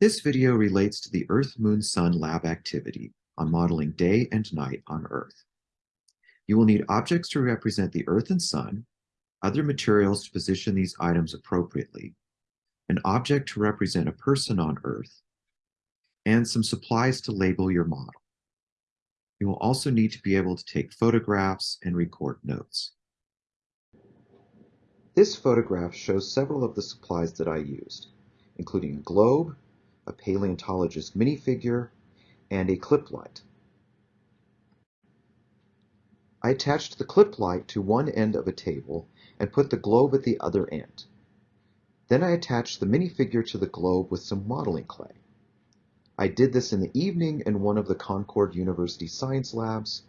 This video relates to the Earth-Moon-Sun lab activity on modeling day and night on Earth. You will need objects to represent the Earth and Sun, other materials to position these items appropriately, an object to represent a person on Earth, and some supplies to label your model. You will also need to be able to take photographs and record notes. This photograph shows several of the supplies that I used, including a globe, a paleontologist minifigure, and a clip light. I attached the clip light to one end of a table and put the globe at the other end. Then I attached the minifigure to the globe with some modeling clay. I did this in the evening in one of the Concord University science labs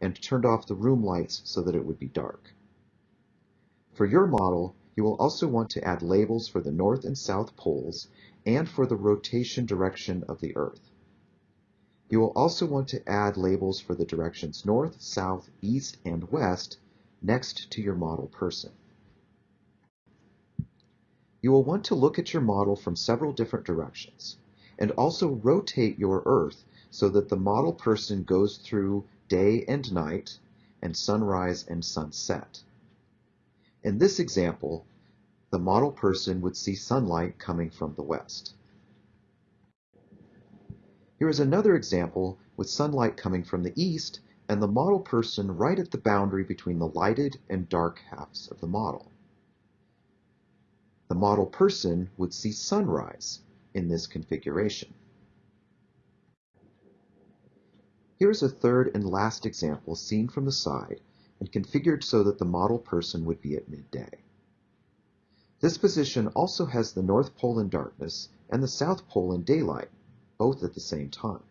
and turned off the room lights so that it would be dark. For your model, you will also want to add labels for the north and south poles and for the rotation direction of the Earth. You will also want to add labels for the directions north, south, east, and west next to your model person. You will want to look at your model from several different directions and also rotate your Earth so that the model person goes through day and night and sunrise and sunset. In this example, the model person would see sunlight coming from the west. Here is another example with sunlight coming from the east and the model person right at the boundary between the lighted and dark halves of the model. The model person would see sunrise in this configuration. Here is a third and last example seen from the side and configured so that the model person would be at midday. This position also has the North Pole in darkness and the South Pole in daylight, both at the same time,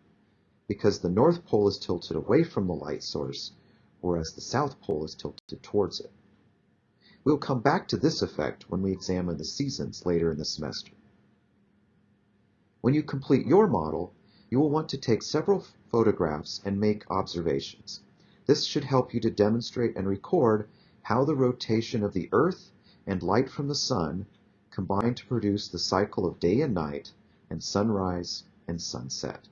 because the North Pole is tilted away from the light source, whereas the South Pole is tilted towards it. We'll come back to this effect when we examine the seasons later in the semester. When you complete your model, you will want to take several photographs and make observations. This should help you to demonstrate and record how the rotation of the Earth and light from the sun combine to produce the cycle of day and night and sunrise and sunset.